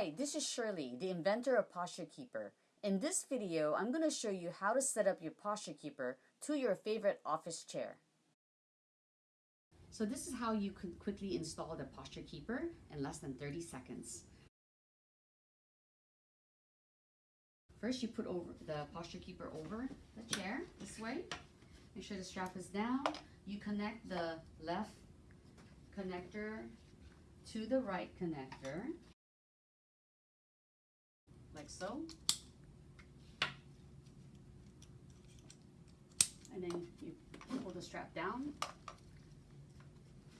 Hi, this is Shirley, the inventor of Posture Keeper. In this video, I'm going to show you how to set up your Posture Keeper to your favorite office chair. So this is how you can quickly install the Posture Keeper in less than 30 seconds. First, you put over the Posture Keeper over the chair this way. Make sure the strap is down. You connect the left connector to the right connector so. And then you pull the strap down,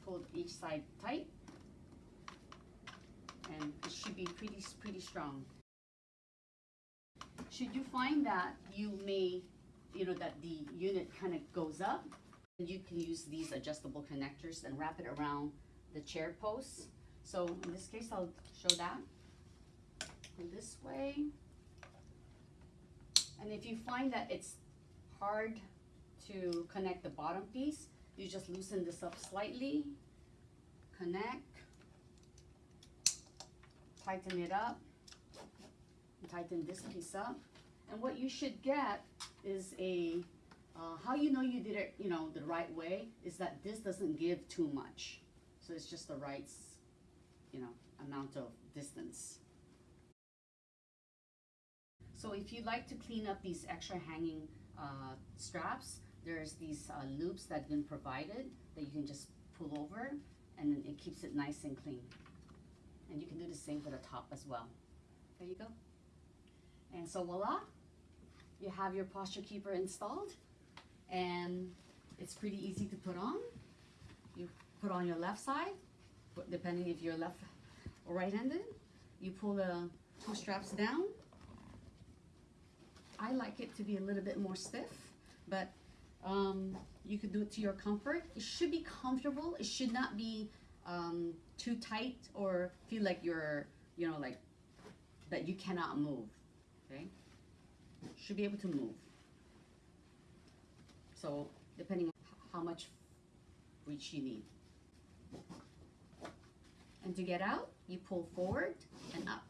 pull each side tight, and it should be pretty, pretty strong. Should you find that you may, you know, that the unit kind of goes up, you can use these adjustable connectors and wrap it around the chair posts. So in this case, I'll show that way. And if you find that it's hard to connect the bottom piece, you just loosen this up slightly, connect, tighten it up, tighten this piece up. And what you should get is a, uh, how you know you did it, you know, the right way is that this doesn't give too much. So it's just the right, you know, amount of distance. So if you'd like to clean up these extra hanging uh, straps, there's these uh, loops that have been provided that you can just pull over and it keeps it nice and clean. And you can do the same for the top as well. There you go. And so voila, you have your posture keeper installed and it's pretty easy to put on. You put on your left side, depending if you're left or right-handed. You pull the two straps down I like it to be a little bit more stiff, but um, you could do it to your comfort. It should be comfortable. It should not be um, too tight or feel like you're, you know, like that you cannot move, okay? Should be able to move. So depending on how much reach you need. And to get out, you pull forward and up.